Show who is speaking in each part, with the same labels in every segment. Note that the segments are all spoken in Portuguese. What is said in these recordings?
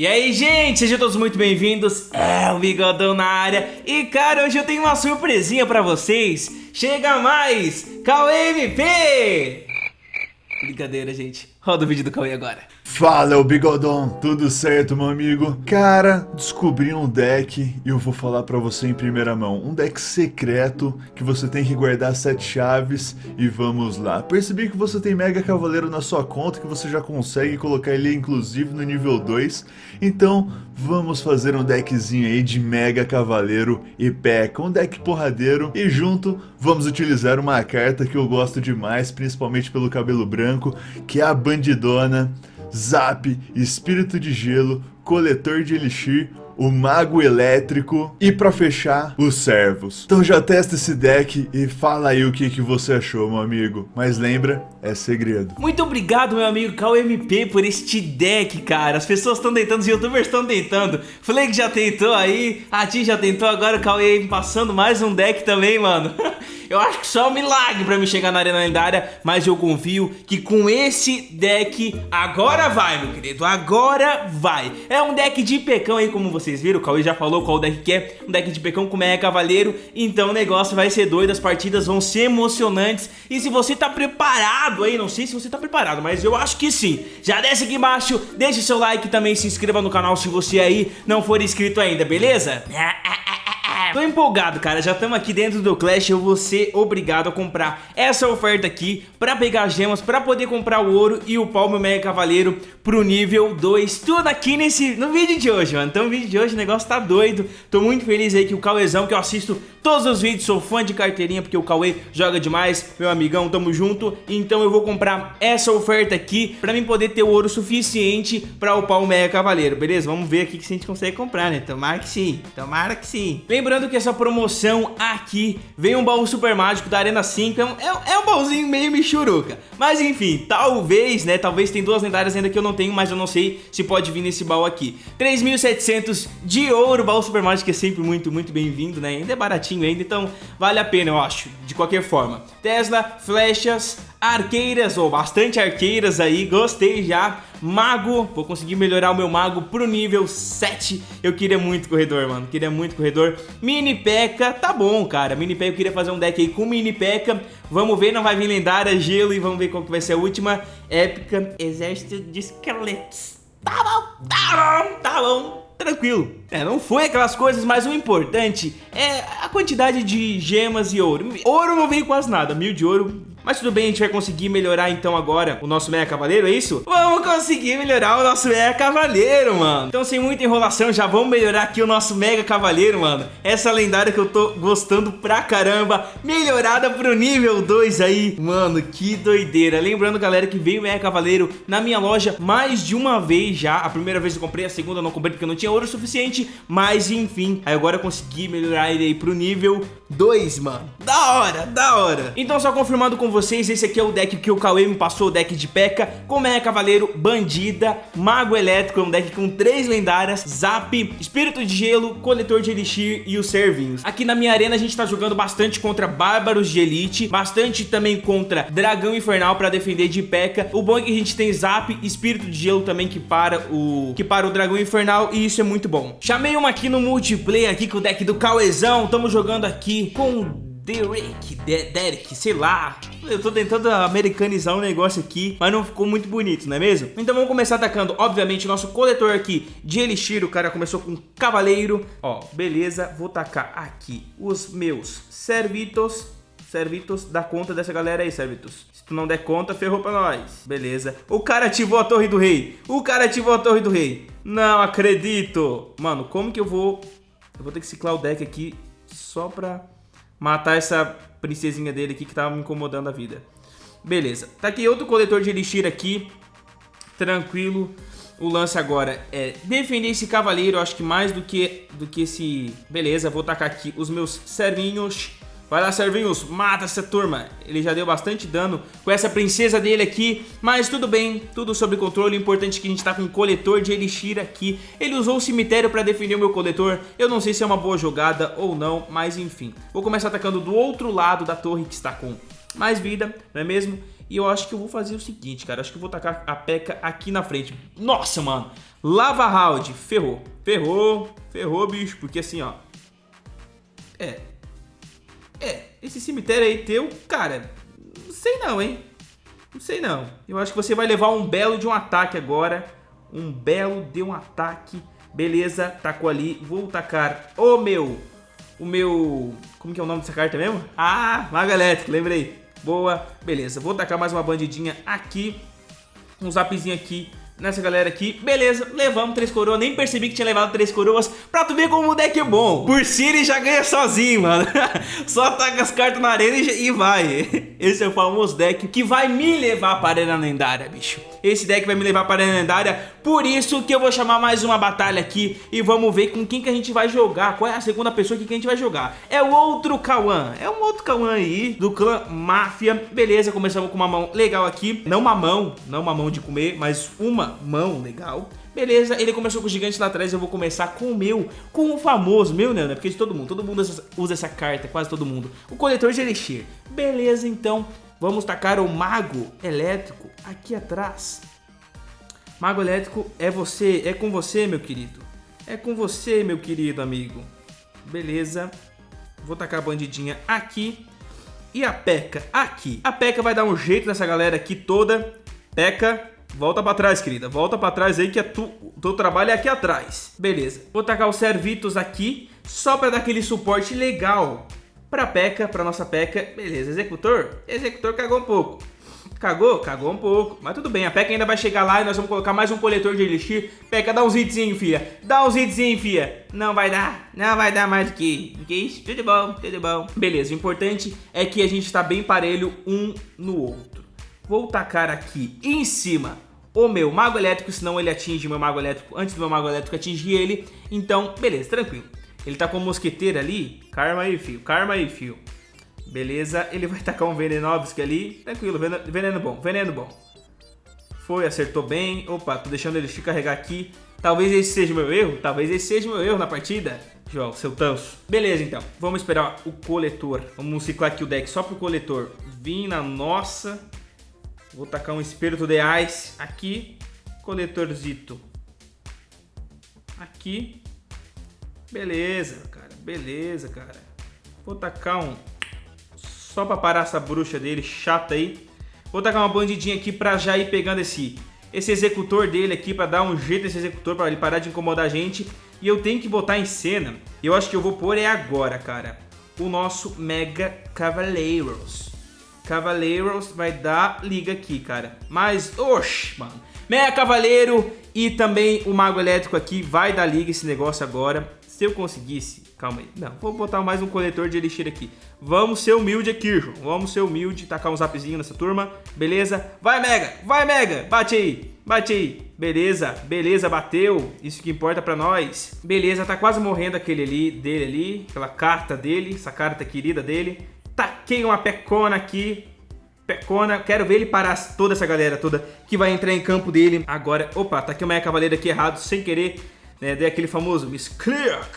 Speaker 1: E aí, gente, sejam todos muito bem-vindos. É o Bigodão na área. E, cara, hoje eu tenho uma surpresinha pra vocês. Chega mais, Cauê MP! Brincadeira, gente. Roda o vídeo do Cauê agora.
Speaker 2: Fala, o Bigodão, tudo certo, meu amigo? Cara, descobri um deck e eu vou falar pra você em primeira mão. Um deck secreto que você tem que guardar sete chaves e vamos lá. Percebi que você tem Mega Cavaleiro na sua conta, que você já consegue colocar ele inclusive no nível 2. Então, vamos fazer um deckzinho aí de Mega Cavaleiro e P.E.K.K.A. Um deck porradeiro e junto vamos utilizar uma carta que eu gosto demais, principalmente pelo cabelo branco, que é a Bandidona. Zap, Espírito de Gelo, Coletor de Elixir, o Mago Elétrico e pra fechar, os Servos. Então já testa esse deck e fala aí o que, que você achou, meu amigo. Mas lembra, é segredo.
Speaker 1: Muito obrigado, meu amigo KMP, por este deck, cara. As pessoas estão tentando, os youtubers estão tentando. Flake já tentou aí, a Ti já tentou, agora o Cauê passando mais um deck também, mano. Eu acho que só um milagre pra me chegar na arena lendária, mas eu confio que com esse deck agora vai, meu querido, agora vai. É um deck de pecão aí, como vocês viram, o Cauê já falou qual deck que é, um deck de pecão com Mega Cavaleiro, então o negócio vai ser doido, as partidas vão ser emocionantes, e se você tá preparado aí, não sei se você tá preparado, mas eu acho que sim, já desce aqui embaixo, deixe seu like também se inscreva no canal se você aí não for inscrito ainda, beleza? Tô empolgado, cara. Já estamos aqui dentro do Clash. Eu vou ser obrigado a comprar essa oferta aqui pra pegar gemas, pra poder comprar o ouro e o palmo mega cavaleiro pro nível 2. Tudo aqui nesse, no vídeo de hoje, mano. Então o vídeo de hoje o negócio tá doido. Tô muito feliz aí que o Cauêzão, que eu assisto todos os vídeos, sou fã de carteirinha porque o Cauê joga demais. Meu amigão, tamo junto. Então eu vou comprar essa oferta aqui pra mim poder ter o ouro suficiente pra upar o mega cavaleiro, beleza? Vamos ver aqui se a gente consegue comprar, né? Tomara que sim. Tomara que sim. Lembrando Lembrando que essa promoção aqui vem um baú super mágico da Arena 5, é um, é, é um baúzinho meio michuruca. Mas enfim, talvez, né, talvez tem duas lendárias ainda que eu não tenho, mas eu não sei se pode vir nesse baú aqui. 3.700 de ouro, baú super mágico é sempre muito, muito bem-vindo, né, ainda é baratinho ainda, então vale a pena eu acho, de qualquer forma. Tesla, flechas, arqueiras, ou bastante arqueiras aí, gostei já. Mago, vou conseguir melhorar o meu mago pro nível 7. Eu queria muito corredor, mano, queria muito corredor. Mini P.E.K.K.A, tá bom, cara. Mini P.E.K.K.A, eu queria fazer um deck aí com Mini P.E.K.K.A. Vamos ver, não vai vir lendária, gelo e vamos ver qual que vai ser a última. Épica, exército de esqueletos. Tá bom, tá bom, tá bom tranquilo. É, não foi aquelas coisas, mas o importante é a quantidade de gemas e ouro. Ouro não veio quase nada, mil de ouro mas tudo bem, a gente vai conseguir melhorar então agora o nosso Meia Cavaleiro, é isso? Vamos conseguir melhorar o nosso Meia Cavaleiro, mano. Então sem muita enrolação, já vamos melhorar aqui o nosso Mega Cavaleiro, mano. Essa lendária que eu tô gostando pra caramba, melhorada pro nível 2 aí. Mano, que doideira. Lembrando, galera, que veio o Meia Cavaleiro na minha loja mais de uma vez já. A primeira vez eu comprei, a segunda eu não comprei porque eu não tinha ouro suficiente. Mas enfim, aí agora eu consegui melhorar ele aí pro nível 2, mano. Da hora, da hora. Então só confirmando com vocês, esse aqui é o deck que o Cauê me passou, o deck de P.E.K.K.A. Com Meia Cavaleiro, Bandida, Mago Elétrico, é um deck com três lendárias, Zap, Espírito de Gelo, Coletor de Elixir e os Servinhos. Aqui na minha arena a gente tá jogando bastante contra Bárbaros de Elite, bastante também contra Dragão Infernal pra defender de P.E.K.K.A. O bom é que a gente tem Zap, Espírito de Gelo também que para o que para o Dragão Infernal e isso é muito bom. Chamei uma aqui no multiplayer aqui com o deck do Cauezão, estamos jogando aqui com Derek, De Derek, sei lá. Eu tô tentando americanizar um negócio aqui, mas não ficou muito bonito, não é mesmo? Então vamos começar atacando, obviamente, nosso coletor aqui de Elixir. O cara começou com Cavaleiro. Ó, beleza. Vou tacar aqui os meus Servitos. Servitos, dá conta dessa galera aí, Servitos. Se tu não der conta, ferrou pra nós. Beleza. O cara ativou a Torre do Rei. O cara ativou a Torre do Rei. Não acredito. Mano, como que eu vou... Eu vou ter que ciclar o deck aqui só pra matar essa princesinha dele aqui que tava me incomodando a vida. Beleza. Tá aqui outro coletor de elixir aqui. Tranquilo. O lance agora é defender esse cavaleiro, acho que mais do que, do que esse... Beleza, vou tacar aqui os meus servinhos. Vai lá, servinhos, mata essa turma. Ele já deu bastante dano com essa princesa dele aqui, mas tudo bem, tudo sob controle. O importante é que a gente tá com um coletor de elixir aqui. Ele usou o cemitério pra defender o meu coletor. Eu não sei se é uma boa jogada ou não, mas enfim. Vou começar atacando do outro lado da torre que está com mais vida, não é mesmo? E eu acho que eu vou fazer o seguinte, cara. Acho que eu vou tacar a P.E.K.K.A aqui na frente. Nossa, mano. Lava Round, ferrou. Ferrou, ferrou, bicho, porque assim, ó. É. É, esse cemitério aí teu, cara, não sei não, hein? Não sei não. Eu acho que você vai levar um belo de um ataque agora. Um belo de um ataque. Beleza, tacou ali. Vou tacar o meu... O meu... Como que é o nome dessa carta mesmo? Ah, Mago Elétrico, lembrei. Boa, beleza. Vou tacar mais uma bandidinha aqui. Um zapzinho aqui nessa galera aqui. Beleza, levamos três coroas. Nem percebi que tinha levado três coroas. Pra tu ver como o deck é bom. Por si ele já ganha sozinho, mano. Só taca as cartas na arena e vai. Esse é o famoso deck que vai me levar para a arena lendária, bicho. Esse deck vai me levar para a arena lendária. Por isso que eu vou chamar mais uma batalha aqui. E vamos ver com quem que a gente vai jogar. Qual é a segunda pessoa que a gente vai jogar. É o outro Kawan. É um outro Kawan aí do clã Máfia. Beleza, começamos com uma mão legal aqui. Não uma mão, não uma mão de comer, mas mão legal. Beleza, ele começou com o gigante lá atrás, eu vou começar com o meu, com o famoso, meu não, né? Porque de todo mundo, todo mundo usa essa carta, quase todo mundo. O coletor de Elixir. Beleza, então, vamos tacar o Mago Elétrico aqui atrás. Mago Elétrico é você, é com você, meu querido. É com você, meu querido amigo. Beleza. Vou tacar a bandidinha aqui. E a P.E.K.K.A aqui. A P.E.K.K.A vai dar um jeito nessa galera aqui toda. P.E.K.K.A Volta pra trás, querida. Volta pra trás aí que é tu, o teu trabalho é aqui atrás. Beleza. Vou tacar o Servitos aqui só pra dar aquele suporte legal pra P.E.K.K.A, pra nossa P.E.K.K.A. Beleza. Executor? Executor cagou um pouco. Cagou? Cagou um pouco. Mas tudo bem, a P.E.K.K.A ainda vai chegar lá e nós vamos colocar mais um coletor de elixir. P.E.K.K.A, dá uns hitzinho, filha. Dá uns hitzinho, filha. Não vai dar. Não vai dar mais do que, do que isso. Tudo bom, tudo bom. Beleza, o importante é que a gente tá bem parelho um no outro. Vou tacar aqui em cima o meu mago elétrico, senão ele atinge o meu mago elétrico antes do meu mago elétrico atingir ele. Então, beleza, tranquilo. Ele tá com a mosqueteira ali. Karma aí, fio. Karma aí, fio. Beleza, ele vai tacar um Venenovski ali. Tranquilo, veneno bom, veneno bom. Foi, acertou bem. Opa, tô deixando ele se carregar aqui. Talvez esse seja o meu erro. Talvez esse seja o meu erro na partida. João, seu tanso. Beleza, então. Vamos esperar o coletor. Vamos ciclar aqui o deck só pro coletor vir na nossa Vou tacar um Espírito de Ice aqui. Coletorzito. Aqui. Beleza, cara. Beleza, cara. Vou tacar um... Só pra parar essa bruxa dele, chata aí. Vou tacar uma bandidinha aqui pra já ir pegando esse, esse executor dele aqui, pra dar um jeito nesse executor, pra ele parar de incomodar a gente. E eu tenho que botar em cena, eu acho que eu vou pôr é agora, cara, o nosso Mega Cavaleiros. Cavaleiros vai dar liga aqui, cara. Mas, oxe, mano. Meia Cavaleiro e também o Mago Elétrico aqui vai dar liga esse negócio agora. Se eu conseguisse... Calma aí. Não, vou botar mais um coletor de elixir aqui. Vamos ser humilde aqui, João. Vamos ser humilde, tacar um zapzinho nessa turma. Beleza? Vai, Mega! Vai, Mega! Bate aí! Bate aí! Beleza, beleza, bateu. Isso que importa pra nós. Beleza, tá quase morrendo aquele ali, dele ali. Aquela carta dele, essa carta querida dele. Taquei uma pecona aqui. Pecona, quero ver ele parar toda essa galera toda que vai entrar em campo dele agora. Opa, taquei uma cavaleira aqui errado, sem querer. Né, dei aquele famoso Misclick.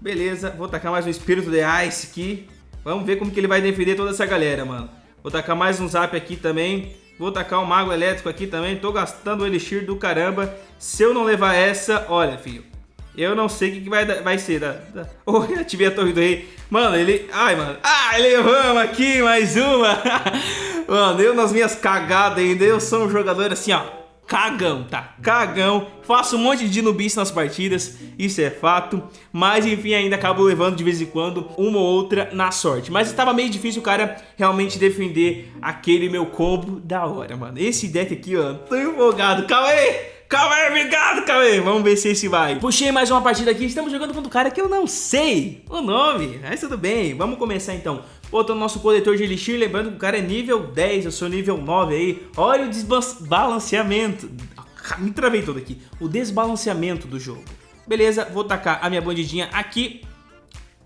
Speaker 1: Beleza, vou tacar mais um Espírito de Ice aqui. Vamos ver como que ele vai defender toda essa galera, mano. Vou tacar mais um Zap aqui também. Vou tacar um Mago Elétrico aqui também. Tô gastando o Elixir do caramba. Se eu não levar essa, olha, filho. Eu não sei o que, que vai, vai ser. Da, da... Oh, ativei a torre do rei. Mano, ele... Ai, mano. Ah, levamos aqui mais uma. mano, eu nas minhas cagadas ainda, eu sou um jogador assim, ó. Cagão, tá? Cagão. Faço um monte de nubice nas partidas, isso é fato. Mas enfim, ainda acabo levando de vez em quando uma ou outra na sorte. Mas estava meio difícil o cara realmente defender aquele meu combo da hora, mano. Esse deck aqui, ó, tô empolgado. Calma aí! Calma aí, obrigado, aí. Vamos ver se esse vai. Puxei mais uma partida aqui. Estamos jogando contra um cara que eu não sei o nome. Mas tudo bem. Vamos começar então. Botando nosso coletor de elixir. Lembrando que o cara é nível 10. Eu sou nível 9 aí. Olha o desbalanceamento. Me travei todo aqui. O desbalanceamento do jogo. Beleza, vou tacar a minha bandidinha aqui.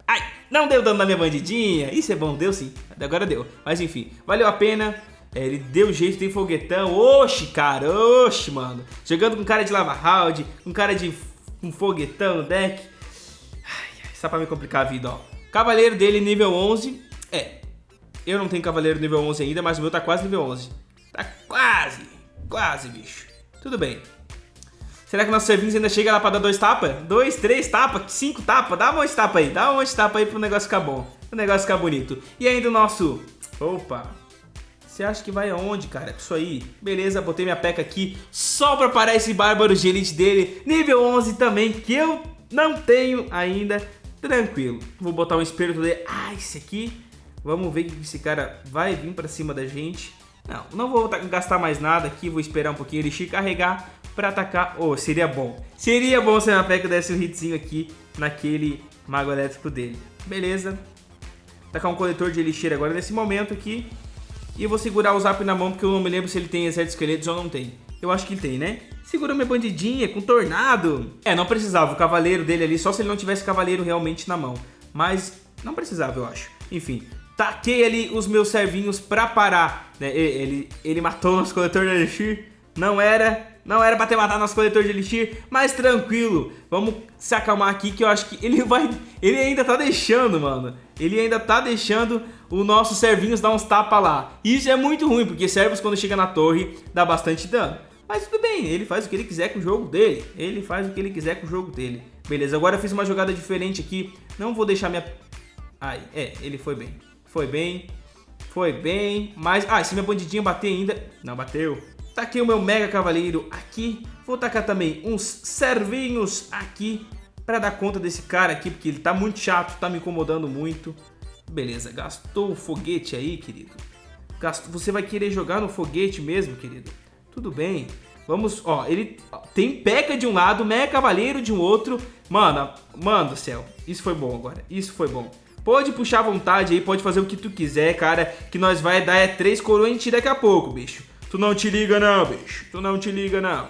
Speaker 1: Ai, não deu dano na minha bandidinha. Isso é bom, deu sim. Agora deu. Mas enfim, valeu a pena. É, ele deu jeito, tem foguetão. Oxi, cara, oxi, mano. Jogando com cara de lava round, com cara de um foguetão deck. Ai, só pra me complicar a vida, ó. Cavaleiro dele nível 11. É, eu não tenho cavaleiro nível 11 ainda, mas o meu tá quase nível 11. Tá quase, quase, bicho. Tudo bem. Será que nossos servinhos ainda chega lá pra dar dois tapas? Dois, três tapas, cinco tapas? Dá um monte de tapa aí, dá um monte de tapa aí pro negócio ficar bom. Pro negócio ficar bonito. E ainda o nosso... Opa... Você acha que vai aonde, cara? Isso aí. Beleza, botei minha peca aqui só pra parar esse bárbaro de elite dele. Nível 11 também, que eu não tenho ainda. Tranquilo. Vou botar um espírito dele. Ah, esse aqui. Vamos ver que esse cara vai vir pra cima da gente. Não, não vou gastar mais nada aqui. Vou esperar um pouquinho ele carregar pra atacar. Oh, seria bom. Seria bom se a minha peca desse um hitzinho aqui naquele mago elétrico dele. Beleza. Tacar um coletor de elixir agora nesse momento aqui. E eu vou segurar o Zap na mão porque eu não me lembro se ele tem exército esqueletos ou não tem. Eu acho que tem, né? Segura minha bandidinha com tornado. É, não precisava. O cavaleiro dele ali, só se ele não tivesse cavaleiro realmente na mão. Mas não precisava, eu acho. Enfim, taquei ali os meus servinhos pra parar. Né? Ele, ele matou o nosso coletor de elixir. Não era, não era pra ter matado nosso coletor de elixir, mas tranquilo. Vamos se acalmar aqui que eu acho que ele vai... Ele ainda tá deixando, mano. Ele ainda tá deixando o nosso servinhos dar uns tapas lá. Isso é muito ruim, porque servos quando chega na torre dá bastante dano. Mas tudo bem, ele faz o que ele quiser com o jogo dele. Ele faz o que ele quiser com o jogo dele. Beleza, agora eu fiz uma jogada diferente aqui. Não vou deixar minha... Ai, é, ele foi bem. Foi bem. Foi bem. Mas... Ah, se minha bandidinha bater ainda... Não, bateu. Taquei o meu Mega Cavaleiro aqui. Vou tacar também uns servinhos aqui. Pra dar conta desse cara aqui, porque ele tá muito chato, tá me incomodando muito. Beleza, gastou o foguete aí, querido. Gastou, você vai querer jogar no foguete mesmo, querido? Tudo bem. Vamos, ó, ele tem Peca de um lado, Meia Cavaleiro de um outro. Mano, mano do céu, isso foi bom agora, isso foi bom. Pode puxar à vontade aí, pode fazer o que tu quiser, cara, que nós vai dar é três coroas em ti daqui a pouco, bicho. Tu não te liga não, bicho, tu não te liga não.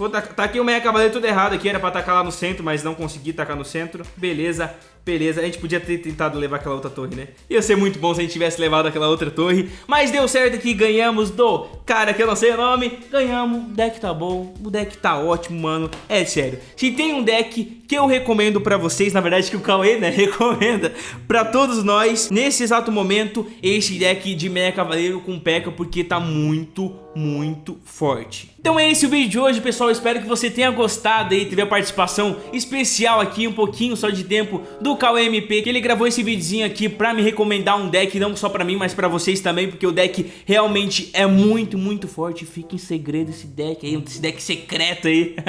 Speaker 1: Vou tá aqui o meia cavaleiro tudo errado aqui, era pra atacar lá no centro, mas não consegui tacar no centro. Beleza, beleza. A gente podia ter tentado levar aquela outra torre, né? Ia ser muito bom se a gente tivesse levado aquela outra torre. Mas deu certo aqui, ganhamos do cara que eu não sei o nome. Ganhamos, o deck tá bom, o deck tá ótimo, mano. É sério. Se tem um deck que eu recomendo pra vocês, na verdade que o Cauê, né, recomenda pra todos nós, nesse exato momento, esse deck de meia cavaleiro com P.E.K.K.A, porque tá muito, muito forte. Então é esse o vídeo de hoje, pessoal. Espero que você tenha gostado aí, teve a participação especial aqui, um pouquinho só de tempo, do KMP, que ele gravou esse videozinho aqui pra me recomendar um deck, não só pra mim, mas pra vocês também, porque o deck realmente é muito, muito forte. Fica em segredo esse deck aí, esse deck secreto aí.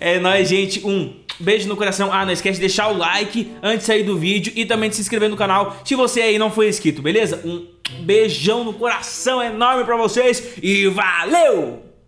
Speaker 1: É nóis, gente. Um beijo no coração. Ah, não esquece de deixar o like antes de sair do vídeo e também de se inscrever no canal se você aí não foi inscrito, beleza? Um beijão no coração enorme pra vocês e valeu!